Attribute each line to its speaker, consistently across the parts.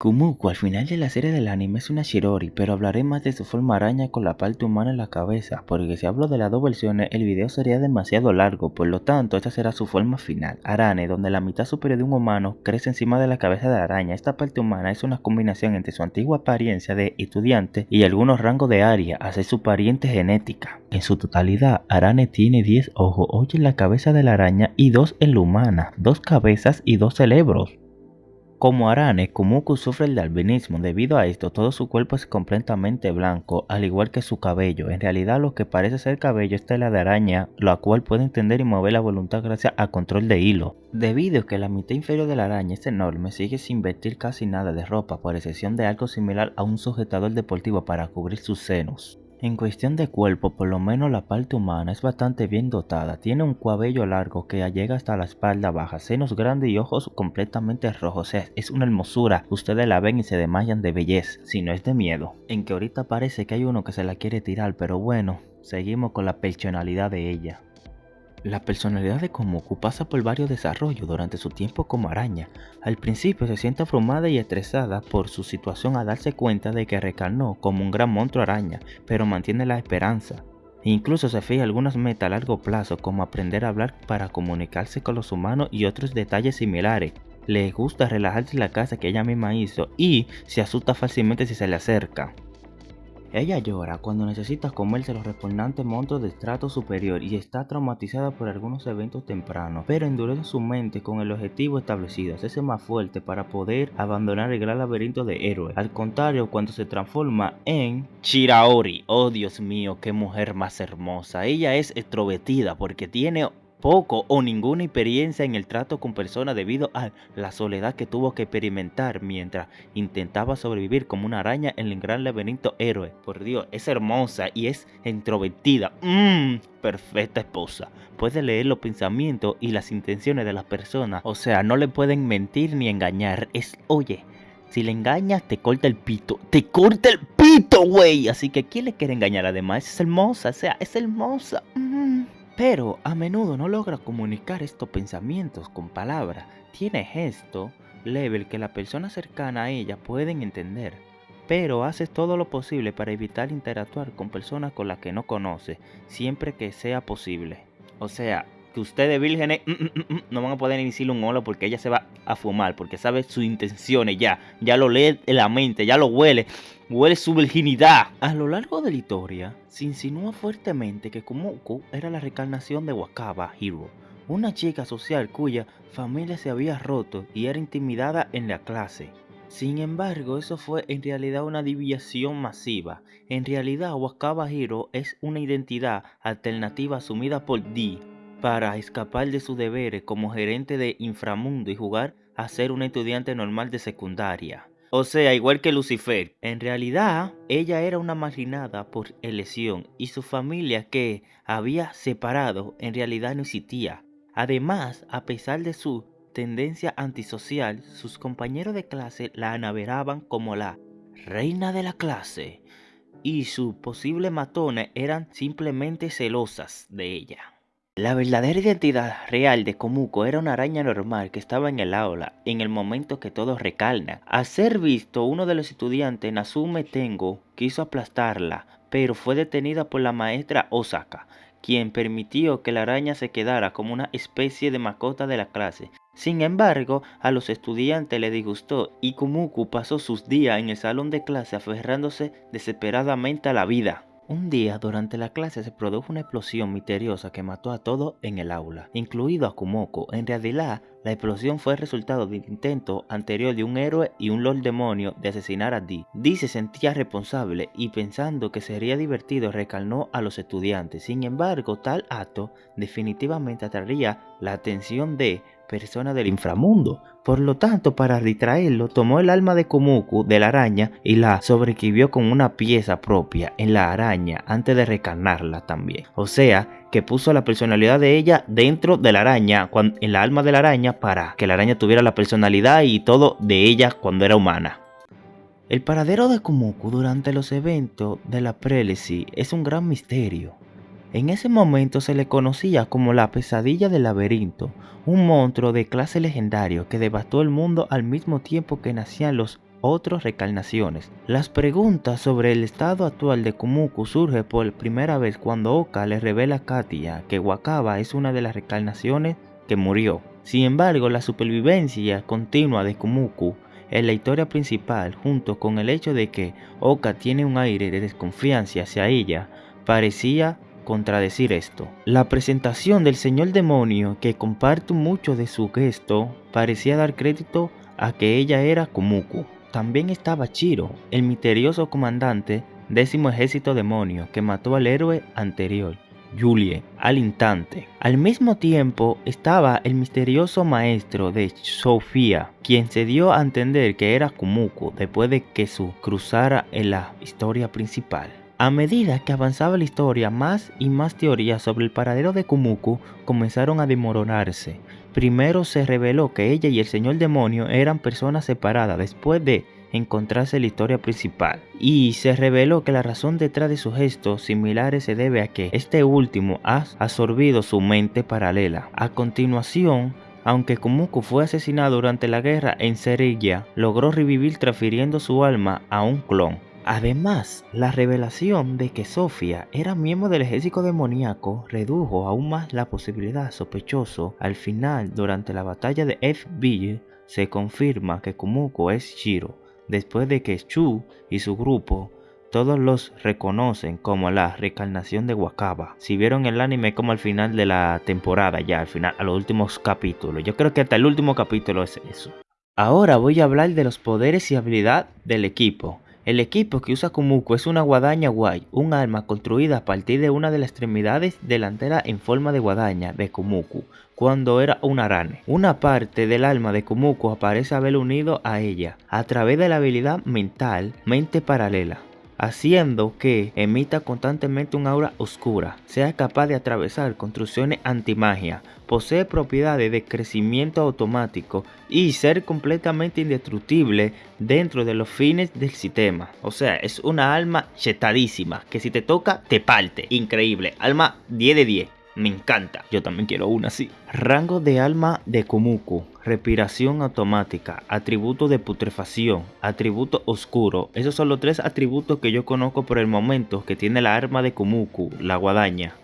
Speaker 1: Kumuko al final de la serie del anime es una Shirori, pero hablaré más de su forma araña con la parte humana en la cabeza, porque si hablo de las dos versiones el video sería demasiado largo, por lo tanto esta será su forma final, Arane, donde la mitad superior de un humano crece encima de la cabeza de la araña. Esta parte humana es una combinación entre su antigua apariencia de estudiante y algunos rangos de área, hacia su pariente genética. En su totalidad, Arane tiene 10 ojos, 8 en la cabeza de la araña y 2 en la humana, 2 cabezas y 2 cerebros. Como Arane, Kumuku sufre el albinismo, debido a esto todo su cuerpo es completamente blanco, al igual que su cabello. En realidad lo que parece ser cabello es tela de araña, la cual puede entender y mover la voluntad gracias a control de hilo. Debido a que la mitad inferior de la araña es enorme, sigue sin vestir casi nada de ropa, por excepción de algo similar a un sujetador deportivo para cubrir sus senos. En cuestión de cuerpo, por lo menos la parte humana es bastante bien dotada. Tiene un cabello largo que llega hasta la espalda baja, senos grandes y ojos completamente rojos. es una hermosura. Ustedes la ven y se desmayan de belleza, si no es de miedo. En que ahorita parece que hay uno que se la quiere tirar, pero bueno, seguimos con la personalidad de ella. La personalidad de Komuku pasa por varios desarrollos durante su tiempo como araña. Al principio se siente abrumada y estresada por su situación a darse cuenta de que recarnó como un gran monstruo araña, pero mantiene la esperanza. Incluso se fija algunas metas a largo plazo como aprender a hablar para comunicarse con los humanos y otros detalles similares. Le gusta relajarse en la casa que ella misma hizo y se asusta fácilmente si se le acerca. Ella llora cuando necesita comerse los repugnantes monstruos de estrato superior y está traumatizada por algunos eventos tempranos, pero endurece su mente con el objetivo establecido, hacerse más fuerte para poder abandonar el gran laberinto de héroes. Al contrario, cuando se transforma en Chiraori, oh Dios mío, qué mujer más hermosa. Ella es extrovertida porque tiene poco o ninguna experiencia en el trato con personas debido a la soledad que tuvo que experimentar mientras intentaba sobrevivir como una araña en el gran laberinto héroe. Por Dios, es hermosa y es introvertida. Mmm, perfecta esposa. Puede leer los pensamientos y las intenciones de las personas. O sea, no le pueden mentir ni engañar. Es, oye, si le engañas, te corta el pito. ¡Te corta el pito, güey! Así que, ¿quién le quiere engañar? Además, es hermosa. O sea, es hermosa. Mm pero a menudo no logra comunicar estos pensamientos con palabras. Tiene gesto level que la persona cercana a ella pueden entender, pero hace todo lo posible para evitar interactuar con personas con las que no conoce, siempre que sea posible. O sea, ustedes vírgenes mm, mm, mm, no van a poder iniciar un hola porque ella se va a fumar, porque sabe sus intenciones ya, ya lo lee en la mente, ya lo huele, huele su virginidad. A lo largo de la historia, se insinúa fuertemente que Kumuko era la reencarnación de Wakaba Hiro, una chica social cuya familia se había roto y era intimidada en la clase. Sin embargo, eso fue en realidad una deviación masiva. En realidad, Wakaba Hiro es una identidad alternativa asumida por Dee, para escapar de sus deberes como gerente de inframundo y jugar a ser una estudiante normal de secundaria. O sea, igual que Lucifer. En realidad, ella era una marginada por elección y su familia que había separado en realidad no existía. Además, a pesar de su tendencia antisocial, sus compañeros de clase la anaveraban como la reina de la clase y sus posibles matones eran simplemente celosas de ella. La verdadera identidad real de Komuko era una araña normal que estaba en el aula en el momento que todo recalna. A ser visto, uno de los estudiantes, Nasume Tengo, quiso aplastarla, pero fue detenida por la maestra Osaka, quien permitió que la araña se quedara como una especie de mascota de la clase. Sin embargo, a los estudiantes les disgustó y Komuko pasó sus días en el salón de clase aferrándose desesperadamente a la vida. Un día durante la clase se produjo una explosión misteriosa que mató a todos en el aula, incluido a Kumoko. En realidad, la explosión fue el resultado del intento anterior de un héroe y un lord demonio de asesinar a Dee. Dee se sentía responsable y pensando que sería divertido recalnó a los estudiantes. Sin embargo, tal acto definitivamente atraería la atención de persona del inframundo. Por lo tanto, para distraerlo, tomó el alma de Kumuku de la araña y la sobrevivió con una pieza propia en la araña antes de recarnarla también. O sea, que puso la personalidad de ella dentro de la araña, en la alma de la araña, para que la araña tuviera la personalidad y todo de ella cuando era humana. El paradero de Kumuku durante los eventos de la Prelecy es un gran misterio. En ese momento se le conocía como la pesadilla del laberinto, un monstruo de clase legendario que devastó el mundo al mismo tiempo que nacían los otras recarnaciones. Las preguntas sobre el estado actual de Kumuku surge por primera vez cuando Oka le revela a Katia que Wakaba es una de las recarnaciones que murió. Sin embargo, la supervivencia continua de Kumuku en la historia principal, junto con el hecho de que Oka tiene un aire de desconfianza hacia ella, parecía contradecir esto. La presentación del señor demonio, que comparte mucho de su gesto, parecía dar crédito a que ella era Kumuku. También estaba Chiro, el misterioso comandante décimo ejército demonio que mató al héroe anterior, Julie, al instante. Al mismo tiempo estaba el misterioso maestro de Sofía, quien se dio a entender que era Kumuku después de que su cruzara en la historia principal. A medida que avanzaba la historia, más y más teorías sobre el paradero de Kumuku comenzaron a demoronarse. Primero se reveló que ella y el señor demonio eran personas separadas después de encontrarse en la historia principal. Y se reveló que la razón detrás de sus gestos similares se debe a que este último ha absorbido su mente paralela. A continuación, aunque Kumuku fue asesinado durante la guerra en Serilla, logró revivir transfiriendo su alma a un clon. Además, la revelación de que Sofía era miembro del ejército demoníaco redujo aún más la posibilidad sospechoso. Al final, durante la batalla de F-Ville, se confirma que Kumuko es Shiro, después de que Chu y su grupo todos los reconocen como la reencarnación de Wakaba. Si vieron el anime como al final de la temporada, ya al final, a los últimos capítulos. Yo creo que hasta el último capítulo es eso. Ahora voy a hablar de los poderes y habilidad del equipo. El equipo que usa Kumuko es una guadaña guay, un arma construida a partir de una de las extremidades delanteras en forma de guadaña de Kumuku, cuando era un arane. Una parte del alma de Kumuku aparece haber unido a ella, a través de la habilidad mental Mente Paralela haciendo que emita constantemente un aura oscura, sea capaz de atravesar construcciones antimagia, posee propiedades de crecimiento automático y ser completamente indestructible dentro de los fines del sistema. O sea, es una alma chetadísima que si te toca te parte. Increíble, alma 10 de 10. Me encanta. Yo también quiero una así. Rango de alma de Kumuku. Respiración automática. Atributo de putrefacción. Atributo oscuro. Esos son los tres atributos que yo conozco por el momento que tiene la arma de Kumuku, la guadaña.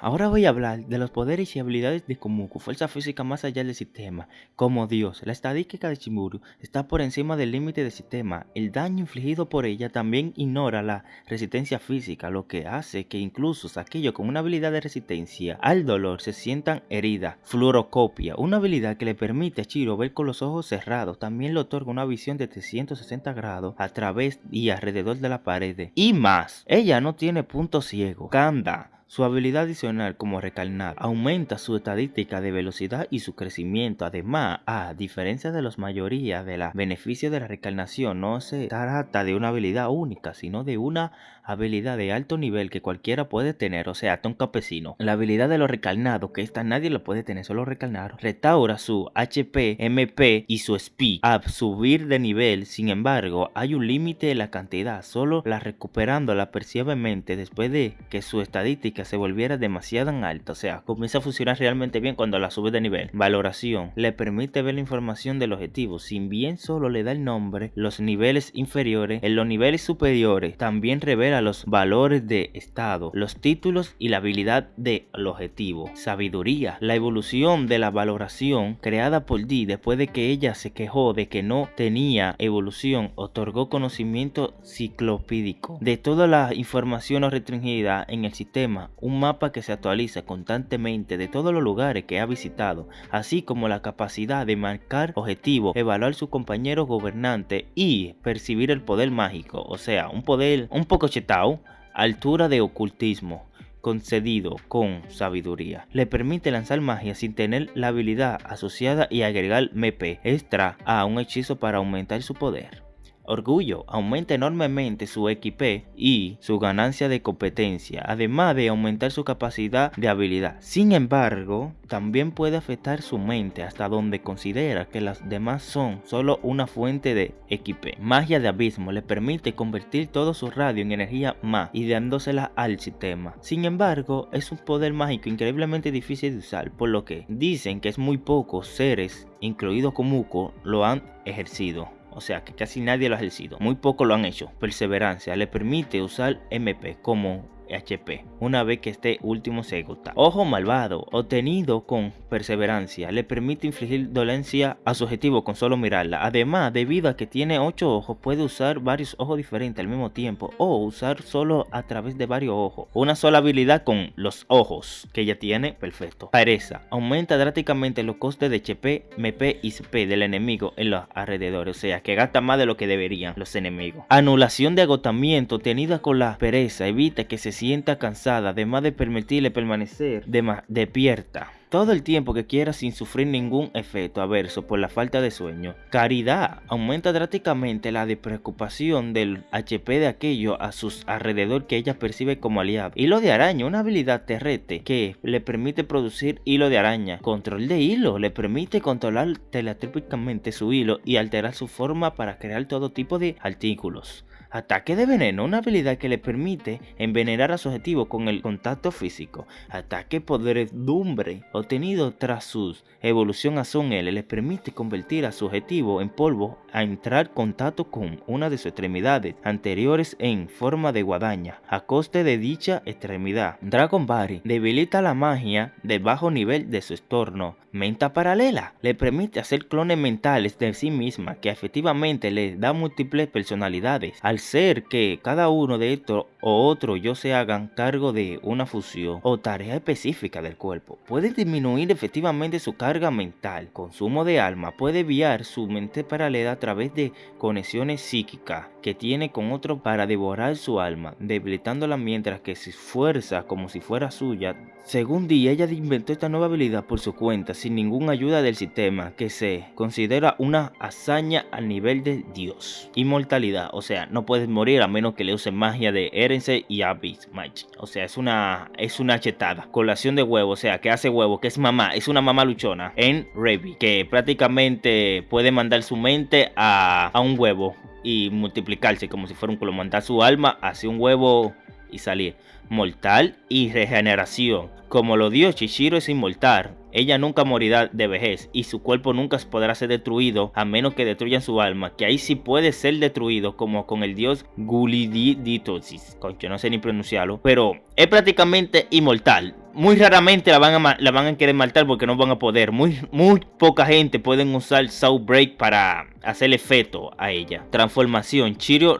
Speaker 1: Ahora voy a hablar de los poderes y habilidades de Kumuku, fuerza física más allá del sistema. Como Dios, la estadística de Shimuru está por encima del límite del sistema. El daño infligido por ella también ignora la resistencia física, lo que hace que incluso aquellos con una habilidad de resistencia al dolor se sientan heridas. Fluorocopia, una habilidad que le permite a Shiro ver con los ojos cerrados, también le otorga una visión de 360 grados a través y alrededor de la pared. Y más, ella no tiene punto ciego. Kanda, su habilidad adicional como recarnar aumenta su estadística de velocidad y su crecimiento. Además, a diferencia de la mayoría de los beneficios de la recarnación, no se trata de una habilidad única, sino de una habilidad de alto nivel que cualquiera puede tener, o sea, hasta un campesino. La habilidad de los recarnados, que esta nadie lo puede tener, solo recarnar, restaura su HP, MP y su speed a subir de nivel. Sin embargo, hay un límite de la cantidad, solo la recuperándola percibiblemente después de que su estadística se volviera demasiado alta, o sea, comienza a funcionar realmente bien cuando la sube de nivel. Valoración, le permite ver la información del objetivo, sin bien solo le da el nombre, los niveles inferiores, en los niveles superiores también revela los valores de estado, los títulos y la habilidad del objetivo. Sabiduría, la evolución de la valoración creada por Dee después de que ella se quejó de que no tenía evolución, otorgó conocimiento ciclopídico de toda la información restringida en el sistema un mapa que se actualiza constantemente de todos los lugares que ha visitado, así como la capacidad de marcar objetivos, evaluar su compañero gobernante y percibir el poder mágico, o sea, un poder un poco chetao, altura de ocultismo concedido con sabiduría. Le permite lanzar magia sin tener la habilidad asociada y agregar MP extra a un hechizo para aumentar su poder. Orgullo aumenta enormemente su XP y su ganancia de competencia, además de aumentar su capacidad de habilidad. Sin embargo, también puede afectar su mente hasta donde considera que las demás son solo una fuente de XP. Magia de abismo le permite convertir todo su radio en energía más y dándosela al sistema. Sin embargo, es un poder mágico increíblemente difícil de usar, por lo que dicen que es muy pocos seres, incluido Komuko, lo han ejercido. O sea que casi nadie lo ha ejercido, muy poco lo han hecho. Perseverancia le permite usar MP como HP una vez que este último se agota. Ojo malvado, obtenido con perseverancia, le permite infligir dolencia a su objetivo con solo mirarla. Además, debido a que tiene 8 ojos, puede usar varios ojos diferentes al mismo tiempo o usar solo a través de varios ojos. Una sola habilidad con los ojos que ella tiene, perfecto. Pereza, aumenta drásticamente los costes de HP, MP y CP del enemigo en los alrededores, o sea que gasta más de lo que deberían los enemigos. Anulación de agotamiento tenida con la pereza evita que se sienta cansada, además de permitirle permanecer despierta todo el tiempo que quiera sin sufrir ningún efecto adverso por la falta de sueño. Caridad aumenta drásticamente la preocupación del HP de aquello a sus alrededor que ella percibe como aliado. Hilo de araña, una habilidad terrete que le permite producir hilo de araña. Control de hilo, le permite controlar teletrópicamente su hilo y alterar su forma para crear todo tipo de artículos. Ataque de veneno, una habilidad que le permite envenenar a su objetivo con el contacto físico. Ataque podredumbre, obtenido tras su evolución a Son L, le permite convertir a su objetivo en polvo a entrar en contacto con una de sus extremidades anteriores en forma de guadaña, a coste de dicha extremidad. Dragon Body debilita la magia de bajo nivel de su estorno. Menta paralela le permite hacer clones mentales de sí misma que efectivamente le da múltiples personalidades. Al ser que cada uno de estos o otro yo se hagan cargo de una fusión o tarea específica del cuerpo. Puede disminuir efectivamente su carga mental. Consumo de alma puede enviar su mente paralela a través de conexiones psíquicas que tiene con otro para devorar su alma, debilitándola mientras que se esfuerza como si fuera suya. Según Dee, ella inventó esta nueva habilidad por su cuenta, sin ninguna ayuda del sistema, que se considera una hazaña al nivel de Dios. Inmortalidad, o sea, no puedes morir a menos que le usen magia de Erense y Abyss. O sea, es una, es una chetada. Colación de huevo, o sea, que hace huevo, que es mamá, es una mamá luchona en Revi, que prácticamente puede mandar su mente a, a un huevo y multiplicarse como si fuera un culo, mandar su alma hacia un huevo y salir. Mortal y regeneración. Como lo dio Shishiro es inmortal, ella nunca morirá de vejez y su cuerpo nunca podrá ser destruido a menos que destruyan su alma, que ahí sí puede ser destruido como con el dios Guliditosis, concho no sé ni pronunciarlo, pero es prácticamente inmortal. Muy raramente la van a, la van a querer matar porque no van a poder. Muy, muy poca gente pueden usar Soul Break para hacer efecto a ella. Transformación, Chirio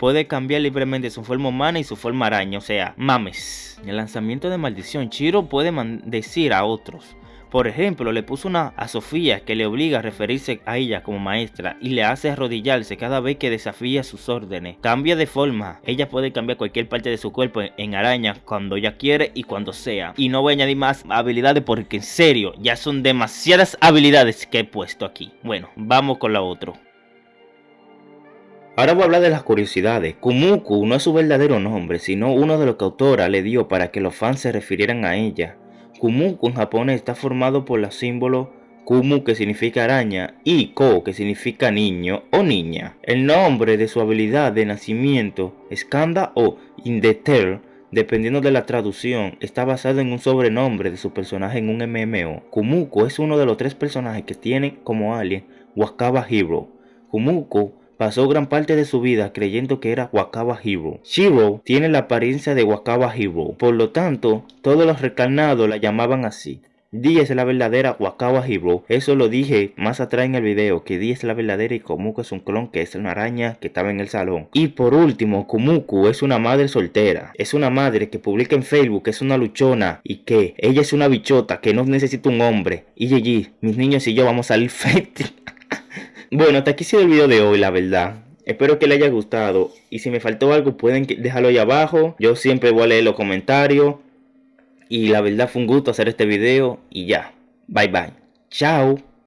Speaker 1: puede cambiar libremente su forma humana y su forma araña, o sea, mames. En el lanzamiento de maldición, Chiro puede decir a otros. Por ejemplo, le puso una a Sofía que le obliga a referirse a ella como maestra y le hace arrodillarse cada vez que desafía sus órdenes. Cambia de forma, ella puede cambiar cualquier parte de su cuerpo en araña cuando ella quiere y cuando sea. Y no voy a añadir más habilidades porque en serio, ya son demasiadas habilidades que he puesto aquí. Bueno, vamos con la otra. Ahora voy a hablar de las curiosidades. Kumuku no es su verdadero nombre, sino uno de los que autora le dio para que los fans se refirieran a ella. Kumuku en japonés está formado por los símbolos Kumu que significa araña y Ko que significa niño o niña. El nombre de su habilidad de nacimiento, Skanda o Indeter, dependiendo de la traducción, está basado en un sobrenombre de su personaje en un MMO. Kumuko es uno de los tres personajes que tiene como alien Wakaba Hero. Kumuko pasó gran parte de su vida creyendo que era Wakaba Hero. Shiro tiene la apariencia de Wakaba Hero, por lo tanto, todos los recarnados la llamaban así. Dee es la verdadera Wakaba Hero, eso lo dije más atrás en el video, que Dee es la verdadera y Komuko es un clon que es una araña que estaba en el salón. Y por último, Kumuku es una madre soltera, es una madre que publica en Facebook que es una luchona y que ella es una bichota que no necesita un hombre. Y GG, mis niños y yo vamos a salir fértiles. Bueno, hasta aquí sido el video de hoy, la verdad. Espero que les haya gustado. Y si me faltó algo, pueden dejarlo ahí abajo. Yo siempre voy a leer los comentarios. Y la verdad fue un gusto hacer este video. Y ya. Bye bye. Chao.